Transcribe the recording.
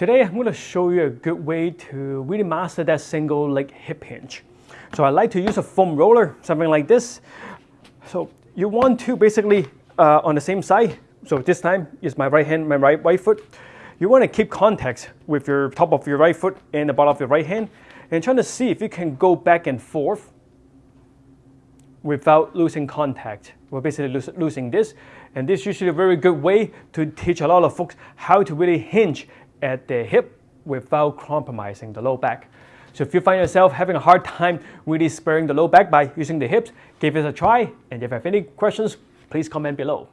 Today I'm going to show you a good way to really master that single leg hip hinge. So I like to use a foam roller, something like this. So you want to basically uh, on the same side, so this time is my right hand, my right, right foot. You want to keep contact with your top of your right foot and the bottom of your right hand and trying to see if you can go back and forth without losing contact. We're basically losing this. And this is usually a very good way to teach a lot of folks how to really hinge at the hip without compromising the low back. So if you find yourself having a hard time really sparing the low back by using the hips, give it a try. And if you have any questions, please comment below.